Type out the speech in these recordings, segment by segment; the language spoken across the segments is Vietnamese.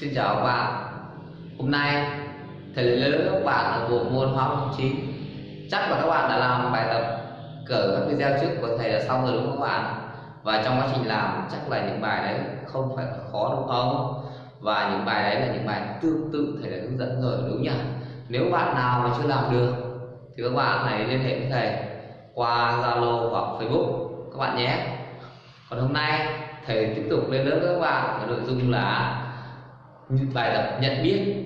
Xin chào các bạn. Hôm nay, thầy lấy lớp các bạn ở bộ môn hóa học 9 Chắc là các bạn đã làm bài tập cỡ các video trước của thầy là xong rồi đúng không các bạn? Và trong quá trình làm, chắc là những bài đấy không phải khó đúng không? Và những bài đấy là những bài tương tự thầy đã hướng dẫn rồi, đúng nhỉ? Nếu bạn nào mà chưa làm được, thì các bạn hãy liên hệ với thầy qua Zalo hoặc Facebook các bạn nhé. Còn hôm nay, thầy tiếp tục lên lớp với các bạn ở nội dung là bài tập nhận biết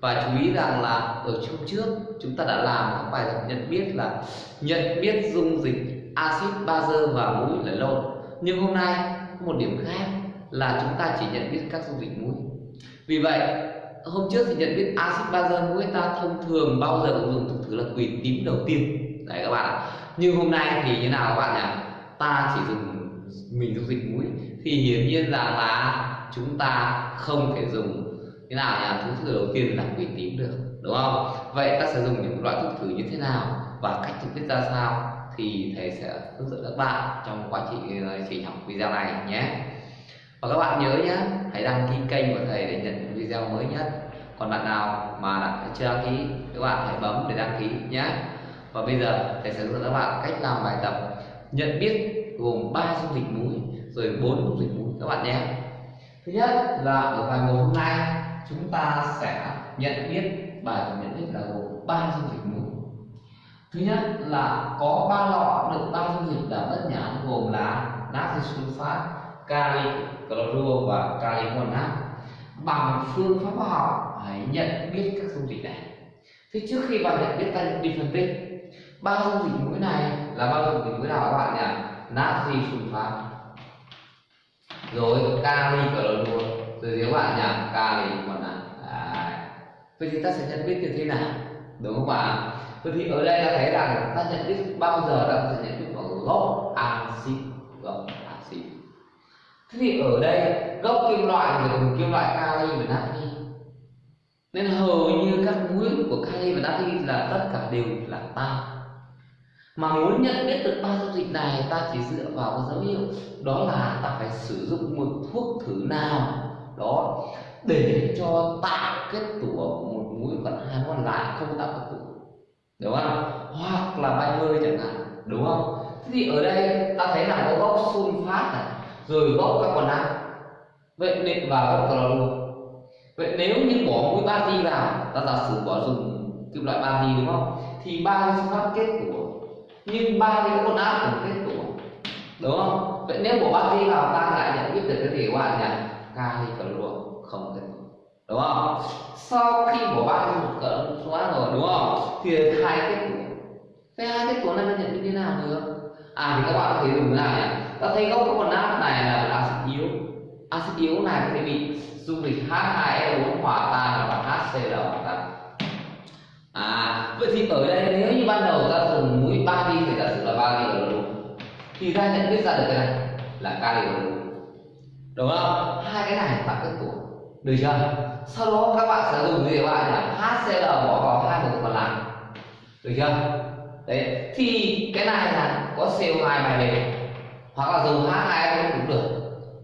và chú ý rằng là ở chương trước chúng ta đã làm các bài tập nhận biết là nhận biết dung dịch axit bazơ và muối là lộn. Nhưng hôm nay có một điểm khác là chúng ta chỉ nhận biết các dung dịch muối vì vậy, hôm trước thì nhận biết axit bazơ muối ta thông thường bao giờ cũng dùng thứ là quỳ tím đầu tiên. Đấy các bạn ạ. Nhưng hôm nay thì như nào các bạn nhỉ? Ta chỉ dùng mình dung dịch muối thì hiển nhiên rằng là chúng ta không thể dùng thế nào nhỉ thuốc thử đầu tiên là quỷ tím được, đúng không? Vậy ta sẽ dùng những loại thuốc thử như thế nào và cách thực biết ra sao thì thầy sẽ hướng dẫn các bạn trong quá trình ờ, trình học video này nhé. Và các bạn nhớ nhé, hãy đăng ký kênh của thầy để nhận video mới nhất. Còn bạn nào mà đã chưa đăng ký, các bạn hãy bấm để đăng ký nhé. Và bây giờ thầy sẽ hướng dẫn các bạn cách làm bài tập nhận biết gồm 3 dung dịch muối rồi bốn dung dịch muối các bạn nhé thứ nhất là ở bài một hôm nay, chúng ta sẽ nhận biết bài tập nhận biết là gồm ba dung dịch muối thứ nhất là có ba lọ được ba dung dịch là bất nhãn gồm là natri sulfat kali clorua và kali monat bằng phương pháp hóa học, hãy nhận biết các dung dịch này. Thế trước khi vào nhận biết ta đi phân tích, ba dung dịch muối này là ba dung dịch muối nào các bạn nhỉ? Natri sulfat rồi kali clorua rồi nếu bạn nhỉ kali carbonat vậy thì ta sẽ nhận biết như thế nào? Đúng không ạ? Vậy thì ở đây ta thấy rằng ta nhận biết bao giờ ta sẽ nhận biết bằng gốc axit gốc axit thế thì ở đây, gốc kim loại thì gồm kim loại kali và natri nên hầu như các muối của kali và natri là tất cả đều là tan mà muốn nhận biết được ba dung dịch này, ta chỉ dựa vào cái dấu hiệu. Đó là ta phải sử dụng một thuốc thử nào đó để cho tạo kết tủa một muối còn hai còn lại không tạo kết tủa. Đúng không? Hoặc là bay hơi chẳng hạn, đúng không? Thế thì ở đây ta thấy là có gốc sunfat này, rồi gốc carbonat vậy nên và gốc clorua vậy nếu như bỏ muối bazi vào, ta giả sử bỏ dùng kim loại bazi đúng không? Thì ba sunfat kết tủa nhưng ba cái áp cũng kết tủa đúng không? Vậy nếu bỏ đi vào ta lại nhận biết được cái gì các bạn nhỉ kali clorua không kết tủa đúng không? Sau khi bỏ ba cái một cỡ xóa rồi, đúng không? Thì hai kết tủa cái hai kết tủa này nó nhận biết như thế nào được? À thì các bạn có thể dùng thế nào nhỉ ta thấy gốc carbonat này là axit yếu axit yếu này có thể bị dung dịch H2SO4 hòa tan và HCl hòa tan à vậy thì ở đây, nếu như ban đầu ta dùng muối ba đi thì giả sử là ba đi rồi đúng thì ta nhận biết ra được cái này là kali rồi đúng. Không? Hai cái này tạo kết tủa được chưa? Sau đó các bạn sẽ dùng gì các bạn nhỉ HCl bỏ vào hai một còn lại được chưa? Đấy. Thì cái này là có CO2 bài lên hoặc là dùng H2 cũng được.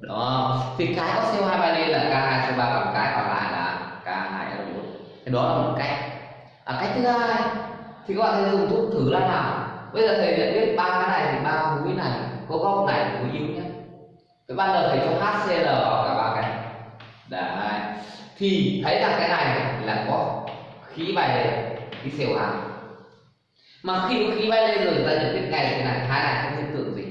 Đó thì cái có CO2 bài lên là K2CO3 còn cái còn lại là K2SO4 thì đó là một cách. À, cách thứ hai thì các bạn sẽ dùng thuốc thử là nào bây giờ thầy nhận biết ba cái này thì ba mũi này có góc này là mũi yếu nhất cái ban đầu thầy cho HCl vào cả ba cái. Đấy. Thì thấy rằng cái này là có khí bay lên khí CO2 mà khi khí bay lên rồi ta nhận biết ngay cái này hai này không hiện tượng gì.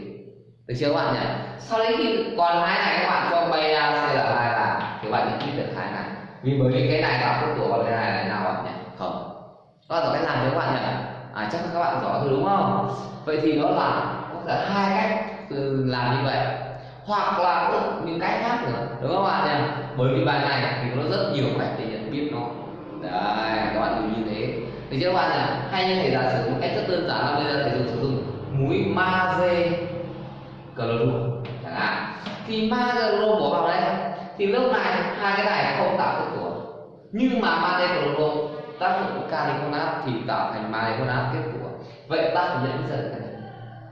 Được chưa các bạn nhỉ? Sau đấy khi còn hai này các bạn cho bay ra CL2 là thì bạn nhận biết được hai này. Vì bởi vì cái này kết tủa còn cái này là nào bạn nhỉ? Không. Các bạn cách làm chưa các bạn nhỉ à chắc các bạn giỏi rồi đúng không? Vậy thì đó là, có thể hai cách làm như vậy. Hoặc là những cách khác nữa, đúng không bạn nhỉ? Bởi vì bài này thì nó rất nhiều cách để nhận biết nó. Đấy, các bạn hiểu như thế. Thì các bạn nhỉ? Hay như thầy giả sử một cách rất đơn giản là bây giờ thầy dùng sử dụng muối magie clorua chẳng hạn. Thì magie clorua bỏ vào đây thì lúc này hai cái này không tạo kết quả nhưng mà magie clorua tác dụng của carbonat thì tạo thành magie carbonat kết tủa vậy ta phải nhận biết cái này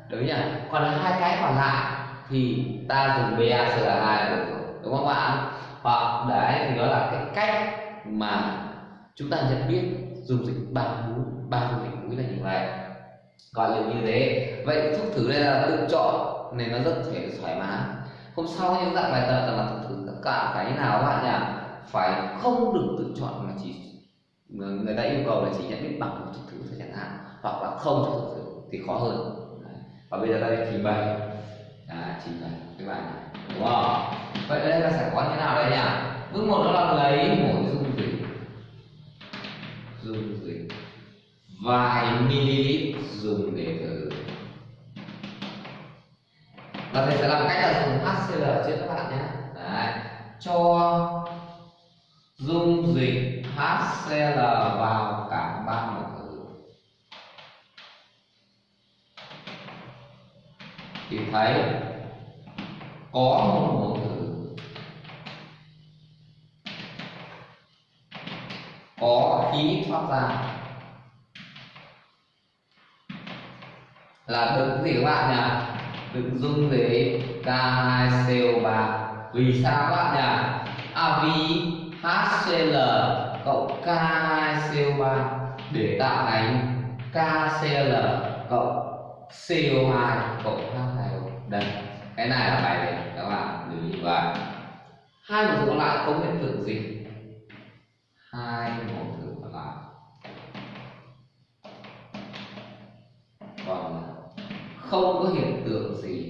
đúng nhỉ? Còn hai cái còn lại thì ta dùng BaCl2 được rồi đúng không bạn? Hoặc đấy, thì đó là cái cách mà chúng ta nhận biết dung dịch ba mũi ba dung dịch mũi là như vậy. Gọi là như thế, vậy thuốc thử đây là tự chọn nên nó rất thể thoải mái. Hôm sau những dạng bài tập là thuốc thử tất cả cái nào các bạn nhỉ? Phải không được tự chọn mà chỉ người ta yêu cầu là chỉ nhận biết bằng một thuốc thử thôi chẳng hạn hoặc là không cho thuốc thử thì khó hơn. Và bây giờ đây trình bày. À, trình bày các bạn đúng không? Vậy đây ta sẽ có như nào đây nhỉ? Bước một đó là lấy một dung dịch. Dung dịch. Vài ml dùng để thử. Và thầy sẽ làm cách là dùng HCl trước các bạn nhé. Đấy. cho dung dịch HCl vào cả ba mẫu thử thì thấy có một mẫu thử có khí thoát ra. Là đựng gì các bạn nhỉ đựng dung dịch K2CO3 vì sao các bạn nhỉ à vì HCl cộng K2CO3 để tạo thành KCl cộng CO2 cộng H2O đây, cái này là bài để các bạn lưu ý vậy hai mẫu còn lại không hiện tượng gì. Hai mẫu thử còn lại. Còn không có hiện tượng gì.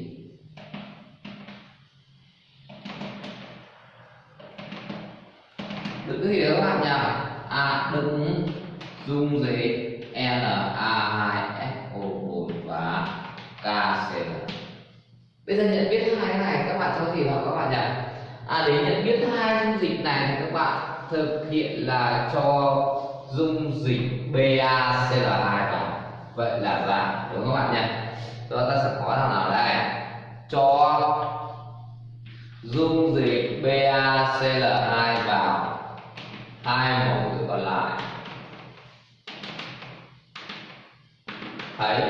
À dung dịch Na2SO4 và KCl bây giờ nhận biết hai cái này, các bạn cho gì vào các bạn nhỉ? À để nhận biết hai dung dịch này thì các bạn thực hiện là cho dung dịch BaCl2 vào. Vậy là ra, đúng không các bạn nhỉ? Rồi ta sẽ có thằng nào đây? Cho dung dịch BaCl2 vào hai mẫu thử còn lại. Thấy?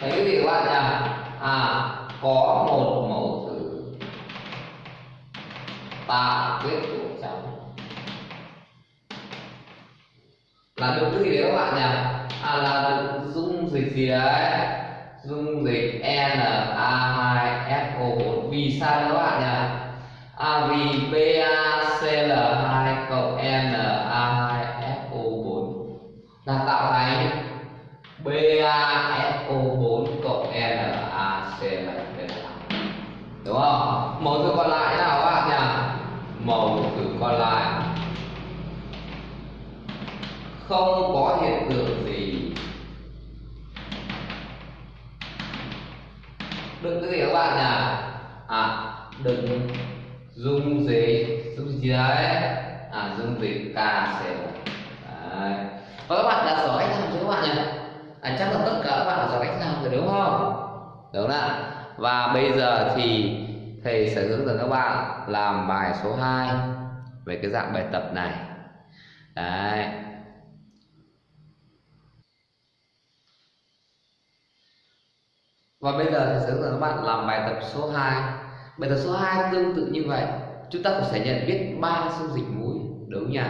Thấy cái gì các bạn nhỉ? À có một mẫu thử. Tạo quyết của cháu. Là được cái gì đấy các bạn nhỉ? À là được dung dịch gì đấy? Dung dịch Na2SO4 vì sao các bạn nhỉ? À vì PaCl2 là tạo thành BaSO4 cộng NaCl đúng không? Mẫu từ còn lại nào các bạn nhỉ? Mẫu từ còn lại. Không có hiện tượng gì đừng cái gì các bạn nhỉ? À đừng dung dịch dung dịch gì đấy à dung dịch KCl đấy và các bạn đã giỏi cách làm chưa các bạn nhỉ? À, chắc là tất cả các bạn đã giỏi cách làm rồi đúng không? Đúng ạ. Và bây giờ thì thầy sẽ hướng dẫn các bạn làm bài số 2 về cái dạng bài tập này. Đấy. Và bây giờ thầy sẽ hướng dẫn các bạn làm bài tập số 2 bài tập số 2 tương tự như vậy. Chúng ta cũng sẽ nhận biết ba dung dịch muối đúng nhỉ?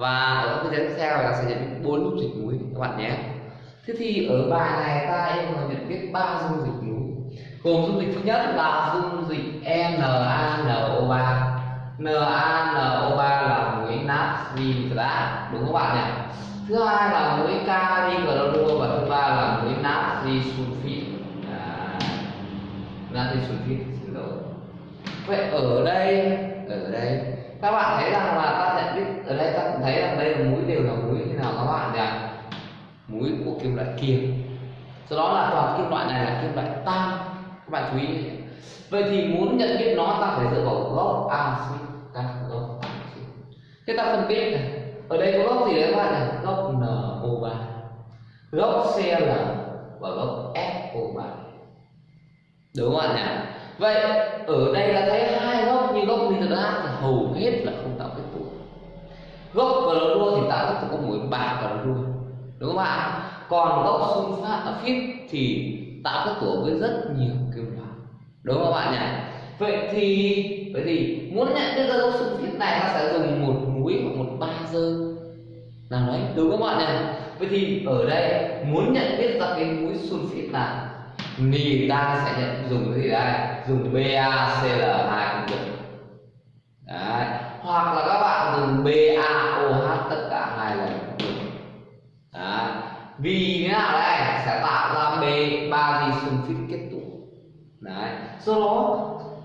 Và ở cái tiếp theo là sẽ nhận biết bốn dung dịch muối các bạn nhé. Thế thì ở bài này ta em cầu nhận biết ba dung dịch muối gồm dung dịch thứ nhất là dung dịch NaNO3 NaNO3 là muối natri nitrat đúng không bạn nhỉ? Thứ hai là muối kali clorua và thứ ba là muối natri sulfit à, natri sulfit xin lỗi. Vậy ở đây ở đây các bạn thấy rằng là ta nhận biết ở đây ta cũng thấy rằng đây là mũi đều là mũi như nào các bạn nhỉ? Mũi của kim loại kiềm do đó là toàn kim loại này là kim loại tan các bạn chú ý vậy thì muốn nhận biết nó, ta phải dựa vào gốc axit các gốc axit. Thế ta phân tích này. Ở đây có gốc gì đấy các bạn này gốc NO3 gốc Cl và gốc FO3 đúng không ạ nhỉ? Vậy ở đây là thấy gốc như gốc nitrat thì hầu hết là không tạo kết tủa gốc clorua thì tạo kết tủa có muối ba clorua đúng không bạn còn gốc sunfat thì tạo kết tủa với rất nhiều kim loại, đúng không bạn nhỉ? Vậy thì vậy thì muốn nhận biết ra gốc sunfit này, ta sẽ dùng một muối hoặc một bazơ nào đấy, đúng không bạn nhỉ? Vậy thì ở đây muốn nhận biết ra cái muối sunfit là thì ta sẽ nhận dùng cái gì đây? Dùng BaCl2 cũng được đấy. Hoặc là các bạn dùng BaOH tất cả hai lần. Đấy. Vì thế nào đây? Sẽ tạo ra B, ba di sunfit kết tụ. Đấy. Do đó,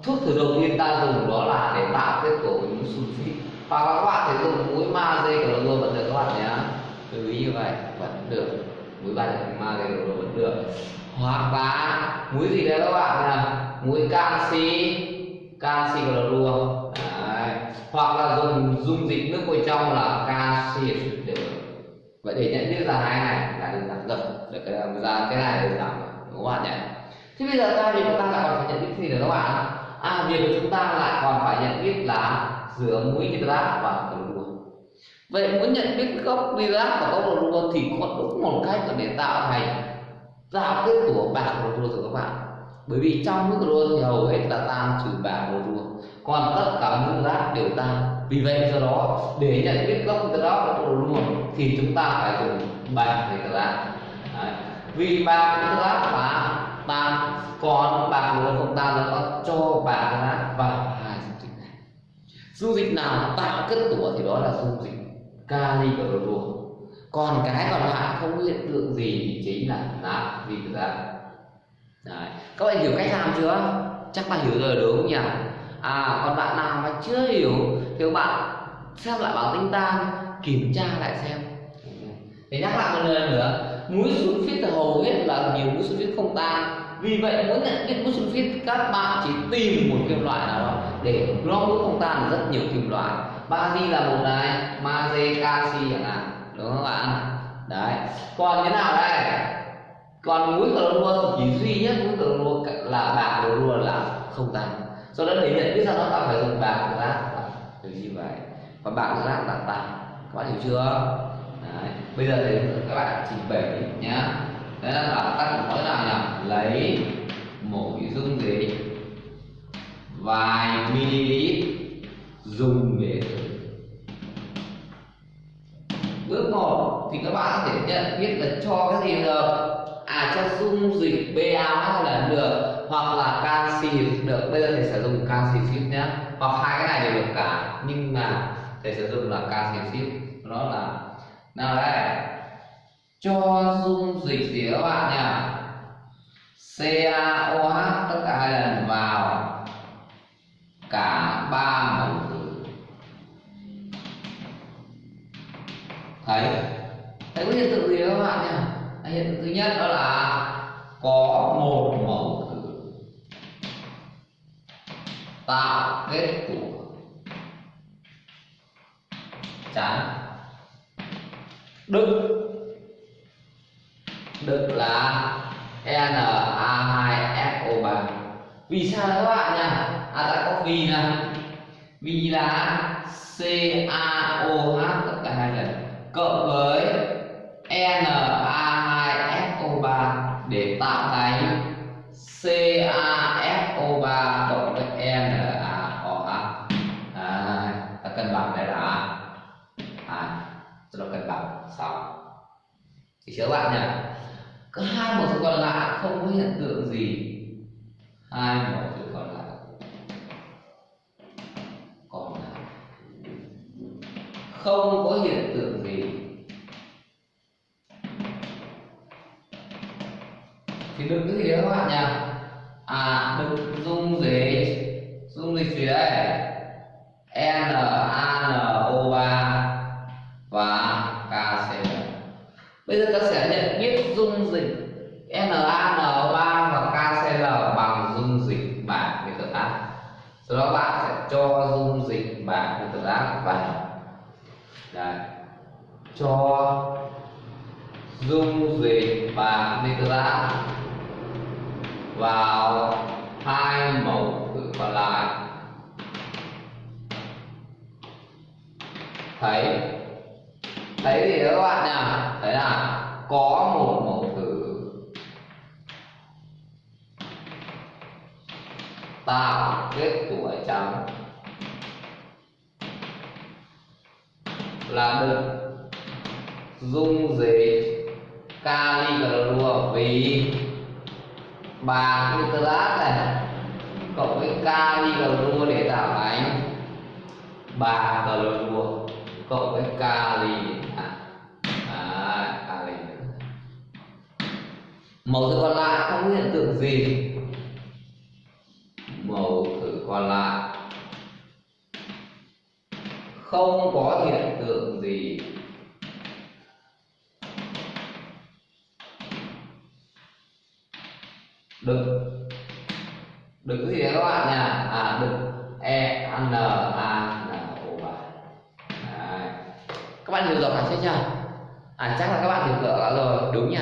thuốc thử đầu tiên ta dùng đó là để tạo kết tụ những muối sunfit và các bạn thể dùng muối magie clorua vẫn được các bạn nhé. Lưu ý như vậy, vẫn được. Muối ba magie clorua vẫn được. Hoặc là muối gì đấy các bạn là muối canxi. Canxi clorua đấy hoặc là dùng, dung dịch nước bên trong là canxi đều vậy để nhận biết ra hai này, là đơn giản rồi được cái ờ, ra cái này đơn giản đúng không bạn nhỉ? Thế bây giờ ta thì chúng ta lại còn phải nhận biết gì nữa các bạn à việc của chúng ta lại còn phải nhận biết là giữa muối nitrat và clorua vậy muốn nhận biết gốc nitrat và gốc clorua thì có đúng một cách để tạo thành tạo kết của bạc clorua rồi các bạn. Bởi vì trong nước clorua thì hầu hết là tan trừ bạc clorua còn tất cả nitrat đều tan vì vậy do đó, để nhận biết gốc từ đó là và luôn thì chúng ta phải dùng bạc nitrat vì bạc nitrat là tan còn bạc clorua không tan nó có cho bạc nitrat vào hai dung dịch này. Dung dịch nào tạo kết tủa thì đó là dung dịch kali clorua còn cái còn lại không hiện tượng gì thì chính là natri ra Đấy. các bạn hiểu cách làm chưa? Chắc bạn hiểu rồi đúng không nhỉ? À còn bạn nào mà chưa hiểu, thì các bạn xem lại bảng tinh tan kiểm tra lại xem. Để nhắc lại một lần nữa muối sunfit hầu hết là nhiều muối sunfit không tan. Vì vậy muốn nhận biết muối sunfit các bạn chỉ tìm một kim loại nào đó để nó muối không tan rất nhiều kim loại. Magie là một này magie canxi chẳng hạn. Đúng không bạn? Đấy. Còn thế nào đây? Còn muối cờ lua thì chỉ duy nhất muối cờ lua là bạc clorua là không tan do đó để nhận biết ra nó ta phải dùng bạc rác từ như vậy. Và bạc rác là tan các bạn hiểu chưa? Đấy. bây giờ thì các bạn trình bày nhá. Đấy là ta nói là nhỉ lấy mỗi dung dịch vài ml dùng để thử. Bước một thì các bạn có thể nhận biết là cho cái gì được? À cho dung dịch BAH là được hoặc là canxi được. Bây giờ thầy sẽ dùng canxi ship nhé hoặc hai cái này đều được cả, nhưng mà thầy sẽ dùng là canxi ship nó là, nào đây, cho dung dịch gì các bạn nhỉ CaOH tất cả hai lần vào, cả ba mẫu tử. Thấy? Thấy có hiện tượng gì các bạn nhỉ hiện tượng thứ nhất đó là có một mẫu tạo kết của chán. Đức. Đức là Na2SO3 vì sao các bạn nhỉ à ta có vì nè vì là CaOH tất cả hai lần, cộng với Na cân bằng đây là à, cho nó cân bằng xong. Thì chứa bạn nhỉ có hai một số còn lại không có hiện tượng gì. Hai một số còn lại. Còn lại. Không thấy thấy gì đó các bạn nhỉ? Thấy là có một mẫu từ tạo kết tuổi trắng. Là được dung dịch kali clorua vì bạc nitrat này cộng với kali clorua để tạo thành bạc clorua cộng với kali à, à kali mẫu thử còn lại không có hiện tượng gì. Mẫu thử còn lại không có hiện tượng gì. Được. Các bạn chưa nhỉ à chắc là các bạn hiểu rõ rồi, đúng nhỉ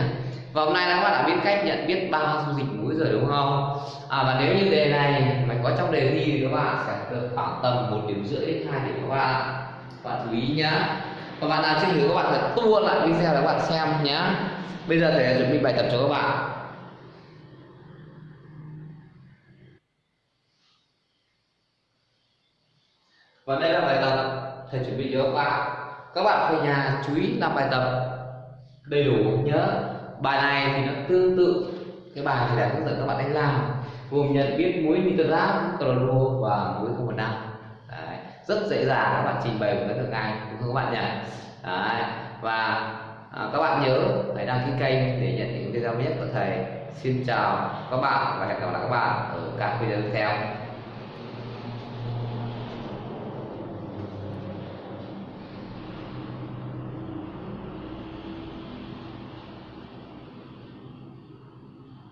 và hôm nay các bạn đã biết cách nhận biết ba dung dịch muối rồi đúng không? À và nếu như đề này mà có trong đề thi thì các bạn sẽ được khoảng tầm một điểm rưỡi đến hai điểm các bạn. Các bạn chú ý nhá. Và bạn nào chưa hiểu, các bạn phải tua lại video để các bạn xem nhá. Bây giờ thầy chuẩn bị bài tập cho các bạn. Và đây là bài tập thầy chuẩn bị cho các bạn các bạn về nhà chú ý làm bài tập. Đầy đủ nhớ. Bài này thì nó tương tự. Cái bài thì đã hướng dẫn các bạn đánh làm. Gồm nhận biết muối nitrat cloro và muối không năm rất dễ dàng. Các bạn trình bày một cách được ngay. Đúng không các bạn nhỉ? Đấy. và à, các bạn nhớ hãy đăng ký kênh để nhận những video mới nhất của thầy. Xin chào các bạn và hẹn gặp lại các bạn ở các video tiếp theo.